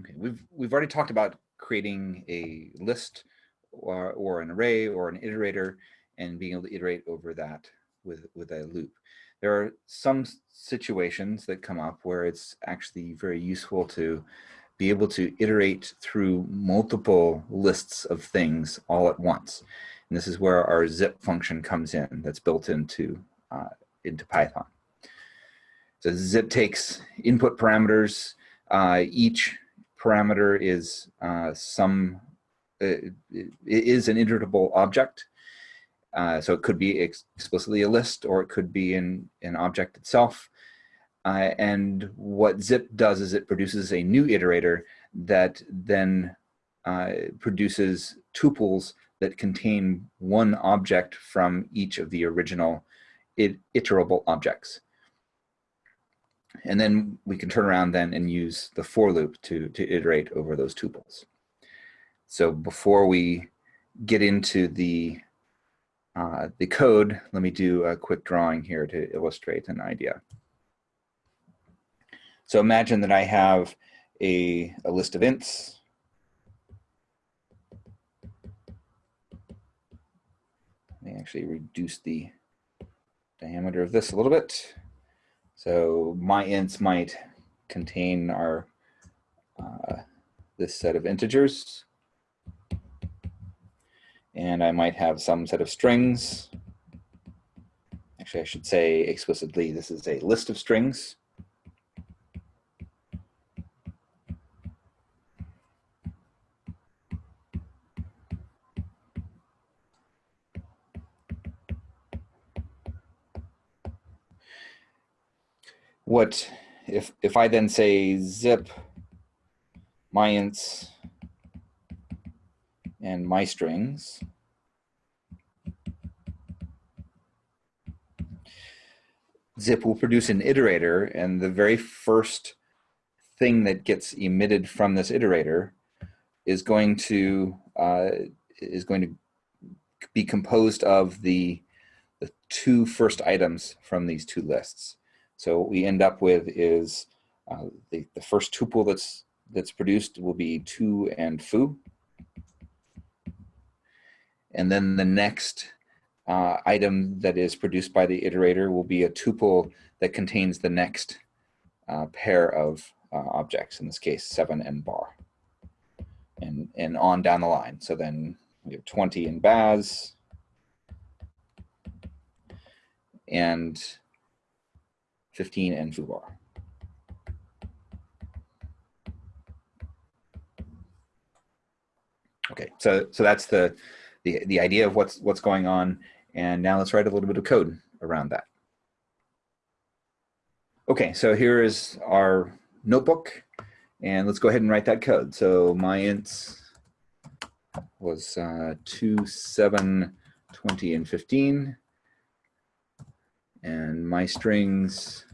Okay, we've we've already talked about creating a list or, or an array or an iterator and being able to iterate over that with, with a loop. There are some situations that come up where it's actually very useful to be able to iterate through multiple lists of things all at once. And this is where our zip function comes in that's built into, uh, into Python. So zip takes input parameters. Uh, each parameter is uh, some uh, is an iterable object. Uh, so it could be ex explicitly a list or it could be in an object itself. Uh, and what zip does is it produces a new iterator that then produces tuples that contain one object from each of the original it iterable objects. And then we can turn around then and use the for loop to, to iterate over those tuples. So before we get into the, uh, the code, let me do a quick drawing here to illustrate an idea. So imagine that I have a, a list of ints. Let me actually reduce the diameter of this a little bit. So my ints might contain our uh, this set of integers and I might have some set of strings. Actually, I should say explicitly, this is a list of strings. What if if I then say zip my ints and my strings. Zip will produce an iterator and the very first thing that gets emitted from this iterator is going to uh, is going to be composed of the the two first items from these two lists. So what we end up with is uh, the, the first tuple that's that's produced will be two and foo. And then the next uh, item that is produced by the iterator will be a tuple that contains the next uh, pair of uh, objects, in this case, seven and bar, and, and on down the line. So then we have 20 in Baz, and 15 in foobar. Okay, so so that's the the, the idea of what's, what's going on. And now let's write a little bit of code around that. Okay, so here is our notebook. And let's go ahead and write that code. So my ints was uh, 2, 7, 20, and 15. And my strings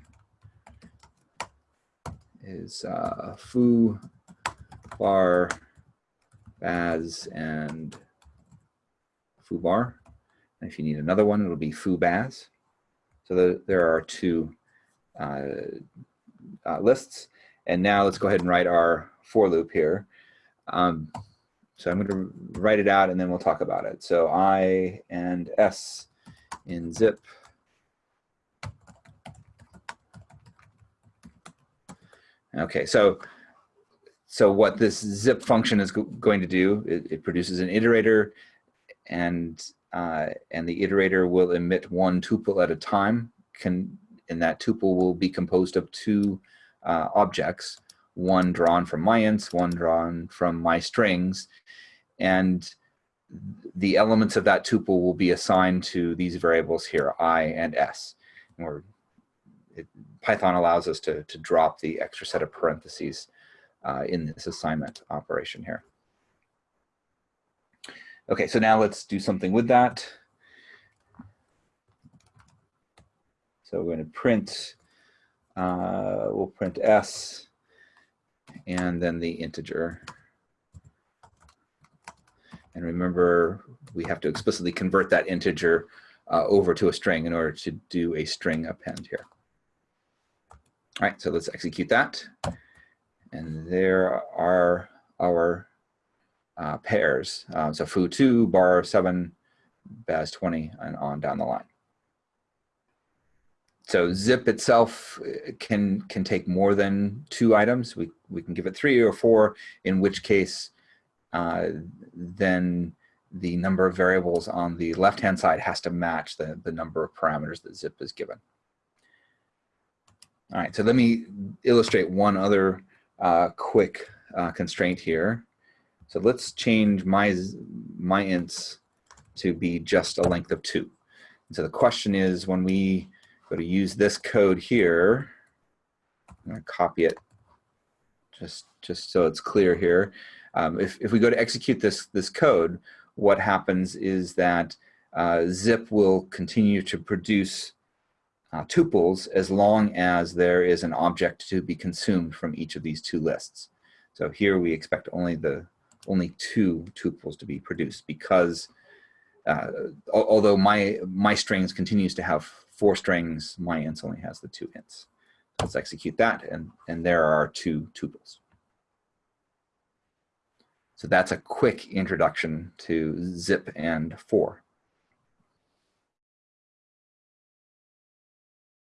is uh, foo, bar, baz, and foobar. And if you need another one, it'll be foo baz. So the, there are two uh, uh, lists. And now let's go ahead and write our for loop here. Um, so I'm going to write it out and then we'll talk about it. So I and S in zip. Okay, so so what this zip function is go going to do, it, it produces an iterator and uh, and the iterator will emit one tuple at a time. Can and that tuple will be composed of two uh, objects, one drawn from my ints, one drawn from my strings, and the elements of that tuple will be assigned to these variables here, i and s. And it, Python allows us to, to drop the extra set of parentheses uh, in this assignment operation here. Okay, so now let's do something with that. So we're going to print, uh, we'll print s and then the integer. And remember, we have to explicitly convert that integer uh, over to a string in order to do a string append here. All right, so let's execute that. And there are our uh, pairs. Uh, so foo2, bar 7, baz 20, and on down the line. So zip itself uh, can can take more than two items. We, we can give it three or four, in which case uh, then the number of variables on the left-hand side has to match the, the number of parameters that zip is given. All right, so let me illustrate one other uh, quick uh, constraint here. So let's change my, my ints to be just a length of two. And so the question is when we go to use this code here, I'm gonna copy it just, just so it's clear here. Um, if, if we go to execute this, this code, what happens is that uh, zip will continue to produce uh, tuples as long as there is an object to be consumed from each of these two lists. So here we expect only the only two tuples to be produced because uh, although my my strings continues to have four strings, my ints only has the two ints. Let's execute that, and and there are two tuples. So that's a quick introduction to zip and for.